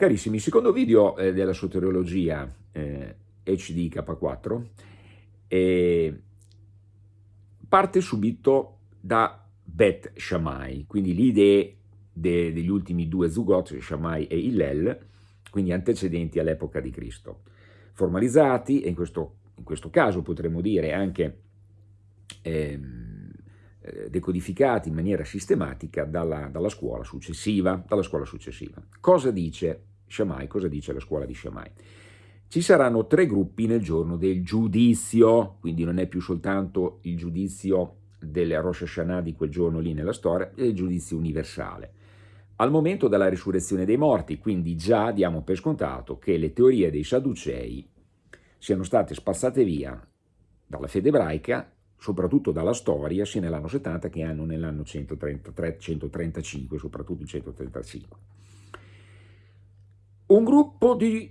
Carissimi, il secondo video eh, della soteriologia eh, HDK4 eh, parte subito da Bet Shammai, quindi le idee de, degli ultimi due Zugot, Shammai e Hillel, quindi antecedenti all'epoca di Cristo, formalizzati e in questo, in questo caso potremmo dire anche ehm, eh, decodificati in maniera sistematica dalla, dalla, scuola successiva, dalla scuola successiva. Cosa dice Shammai, cosa dice la scuola di Shammai? Ci saranno tre gruppi nel giorno del giudizio, quindi non è più soltanto il giudizio del Rosh Hashanah di quel giorno lì nella storia, è il giudizio universale. Al momento della risurrezione dei morti, quindi già diamo per scontato che le teorie dei Sadducei siano state spazzate via dalla fede ebraica, soprattutto dalla storia, sia nell'anno 70 che nell'anno 135, soprattutto il 135 un gruppo di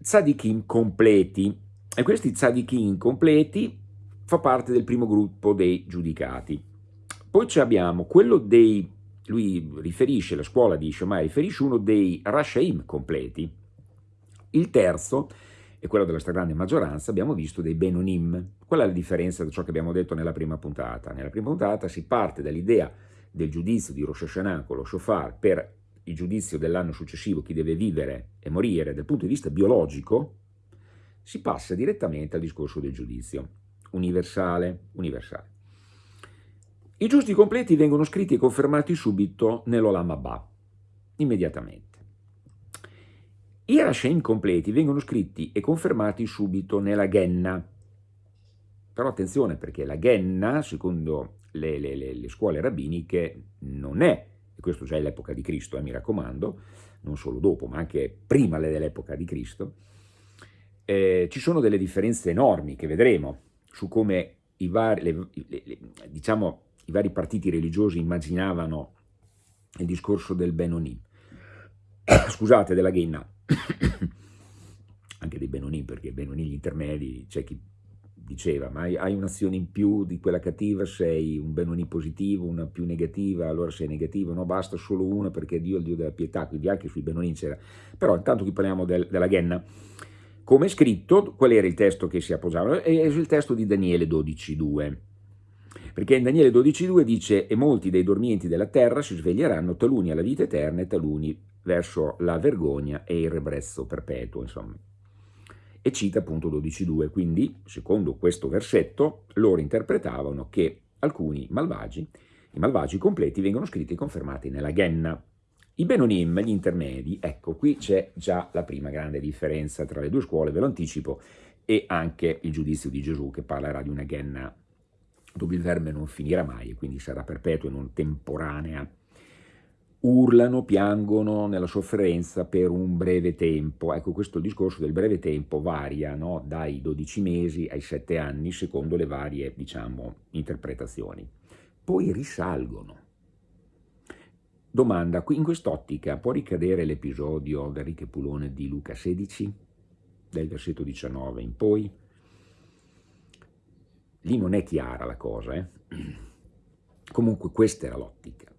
tzadikim completi e questi tzadikim completi fa parte del primo gruppo dei giudicati. Poi abbiamo quello dei, lui riferisce, la scuola di Shammai riferisce uno dei Rashaim completi. Il terzo, e quello della stragrande maggioranza, abbiamo visto dei Benonim. Qual è la differenza da ciò che abbiamo detto nella prima puntata? Nella prima puntata si parte dall'idea del giudizio di Rosh Hashanah con lo shofar per il giudizio dell'anno successivo, chi deve vivere e morire dal punto di vista biologico, si passa direttamente al discorso del giudizio universale. universale. I giusti completi vengono scritti e confermati subito nell'Olam Abba, immediatamente. I Rashem completi vengono scritti e confermati subito nella Genna. Però attenzione perché la Genna, secondo le, le, le, le scuole rabbiniche, non è e questo già è l'epoca di Cristo, eh, mi raccomando, non solo dopo, ma anche prima dell'epoca di Cristo, eh, ci sono delle differenze enormi che vedremo su come i vari, le, le, le, diciamo, i vari partiti religiosi immaginavano il discorso del Benonim, scusate, della Ghenna, anche dei Benonim, perché Benonim gli intermedi, c'è chi diceva, ma hai, un'azione in più di quella cattiva, sei un benoni positivo, una più negativa, allora sei negativo, no, basta solo una perché Dio è il Dio della pietà, quindi anche sui benoni c'era. Però intanto qui parliamo del, della Ghenna, come scritto, qual era il testo che si appoggiava? È il testo di Daniele 12.2, perché in Daniele 12.2 dice «E molti dei dormienti della terra si sveglieranno, taluni alla vita eterna e taluni verso la vergogna e il rebrezzo perpetuo», insomma e cita appunto 12.2, quindi secondo questo versetto loro interpretavano che alcuni malvagi, i malvagi completi vengono scritti e confermati nella Genna. I Benonim, gli intermedi, ecco qui c'è già la prima grande differenza tra le due scuole, ve lo anticipo, e anche il giudizio di Gesù che parlerà di una Genna dove il verme non finirà mai e quindi sarà perpetua e non temporanea urlano, piangono nella sofferenza per un breve tempo. Ecco, questo discorso del breve tempo varia no? dai 12 mesi ai 7 anni, secondo le varie, diciamo, interpretazioni. Poi risalgono. Domanda, in quest'ottica può ricadere l'episodio del Pulone di Luca 16, del versetto 19 in poi? Lì non è chiara la cosa, eh? Comunque questa era l'ottica.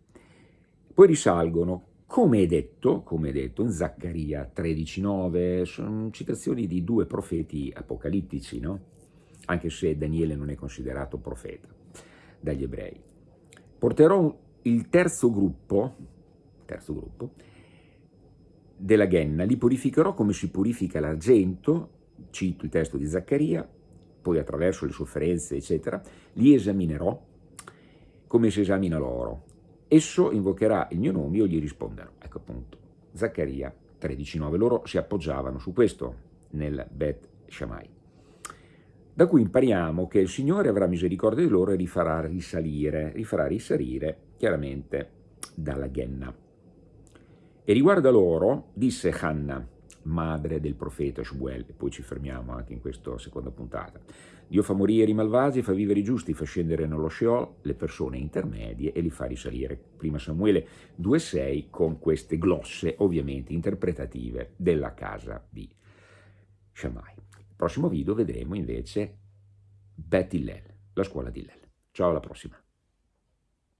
Poi risalgono, come è detto, come detto in Zaccaria 13,9, sono citazioni di due profeti apocalittici, no? anche se Daniele non è considerato profeta dagli ebrei. Porterò il terzo gruppo, terzo gruppo della Genna, li purificherò come si purifica l'argento, cito il testo di Zaccaria, poi attraverso le sofferenze, eccetera, li esaminerò come si esamina l'oro, Esso invocherà il mio nome, io gli risponderò. Ecco appunto, Zaccaria 13.9. Loro si appoggiavano su questo nel Bet Shammai. Da cui impariamo che il Signore avrà misericordia di loro e li farà risalire, li farà risalire chiaramente dalla Genna. E riguardo a loro, disse Hanna, madre del profeta Shmuel, e poi ci fermiamo anche in questa seconda puntata. Dio fa morire i malvagi, fa vivere i giusti, fa scendere nello Sheol le persone intermedie e li fa risalire. Prima Samuele 2,6 con queste glosse ovviamente interpretative della casa di Shammai. Nel prossimo video vedremo invece Bet Hillel, la scuola di Hillel. Ciao alla prossima!